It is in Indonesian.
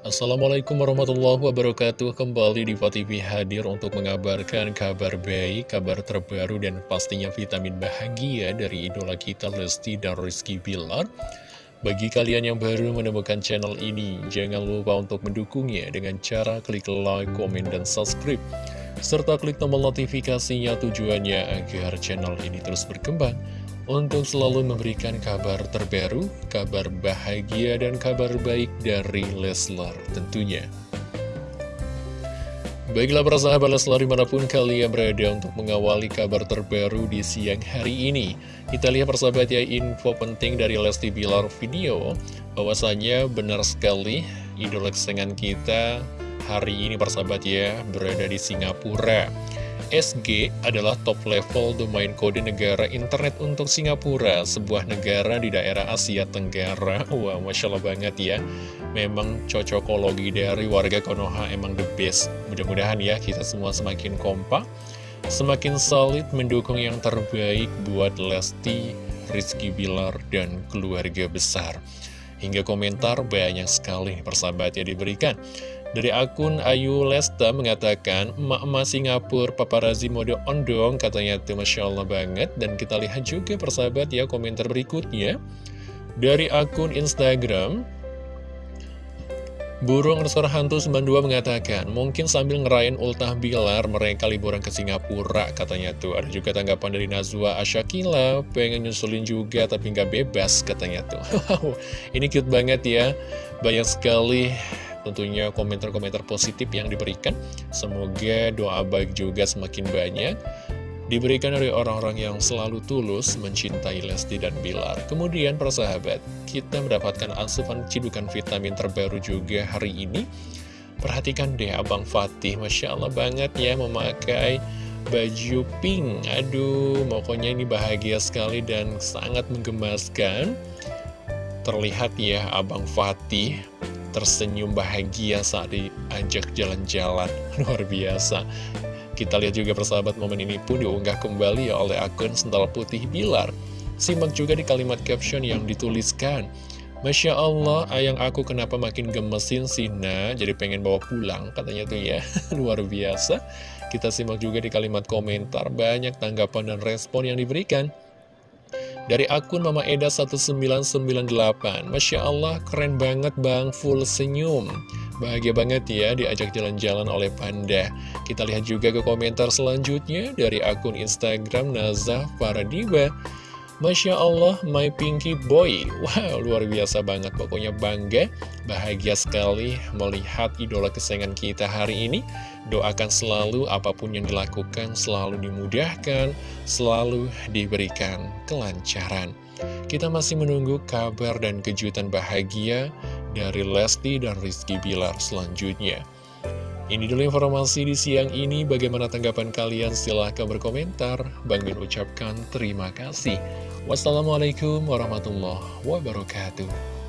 Assalamualaikum warahmatullahi wabarakatuh. Kembali di TV hadir untuk mengabarkan kabar baik, kabar terbaru dan pastinya vitamin bahagia dari idola kita Lesti dan Rizky Bilar. Bagi kalian yang baru menemukan channel ini, jangan lupa untuk mendukungnya dengan cara klik like, komen, dan subscribe. Serta klik tombol notifikasinya tujuannya agar channel ini terus berkembang untuk selalu memberikan kabar terbaru, kabar bahagia, dan kabar baik dari Leslar tentunya. Baiklah para sahabat Leslar di mana pun kalian berada untuk mengawali kabar terbaru di siang hari ini. Kita lihat persahabat ya info penting dari Lesti Bilar video, bahwasanya benar sekali idola kesenangan kita hari ini persahabat ya berada di Singapura. SG adalah top level domain kode negara internet untuk Singapura, sebuah negara di daerah Asia Tenggara. Wah, Masya Allah banget ya. Memang cocokologi dari warga Konoha emang the best. Mudah-mudahan ya kita semua semakin kompak, semakin solid mendukung yang terbaik buat Lesti, Rizky Bilar, dan keluarga besar. Hingga komentar banyak sekali persahabat yang diberikan. Dari akun Ayu Lesta mengatakan, Emak-emak Singapura paparazi mode ondong, katanya itu Masya Allah banget. Dan kita lihat juga persahabat ya komentar berikutnya. Dari akun Instagram, Burung Resor Hantu 92 mengatakan, mungkin sambil ngerayain ultah bilar mereka liburan ke Singapura, katanya tuh. Ada juga tanggapan dari Nazwa Asyakila, pengen nyusulin juga tapi nggak bebas, katanya tuh. Ini cute banget ya, banyak sekali tentunya komentar-komentar positif yang diberikan. Semoga doa baik juga semakin banyak diberikan dari orang-orang yang selalu tulus mencintai Lesti dan Bilar. Kemudian persahabat, kita mendapatkan asupan cidukan vitamin terbaru juga hari ini. Perhatikan deh Abang Fatih, Masya Allah banget ya memakai baju pink. Aduh, pokoknya ini bahagia sekali dan sangat menggemaskan. Terlihat ya Abang Fatih tersenyum bahagia saat diajak jalan-jalan. Luar biasa. Kita lihat juga persahabat momen ini pun diunggah kembali oleh akun Sental Putih Bilar. Simak juga di kalimat caption yang dituliskan. Masya Allah, ayang aku kenapa makin gemesin sih, jadi pengen bawa pulang, katanya tuh ya, luar biasa. Kita simak juga di kalimat komentar, banyak tanggapan dan respon yang diberikan. Dari akun Mama Eda 1998 Masya Allah keren banget bang Full senyum Bahagia banget ya diajak jalan-jalan oleh Panda. Kita lihat juga ke komentar selanjutnya Dari akun Instagram Nazah Paradiba Masya Allah, my pinky boy. Wow, luar biasa banget. Pokoknya bangga, bahagia sekali Melihat idola kesayangan kita hari ini. Doakan selalu apa pun yang dilakukan Selalu dimudahkan Selalu diberikan kelancaran. Kita masih menunggu kabar dan kejutan bahagia Dari Lesti dan Rizky Bilar selanjutnya ini dulu informasi di siang ini. Bagaimana tanggapan kalian? Silahkan berkomentar. Bang Min ucapkan terima kasih. Wassalamualaikum warahmatullahi wabarakatuh.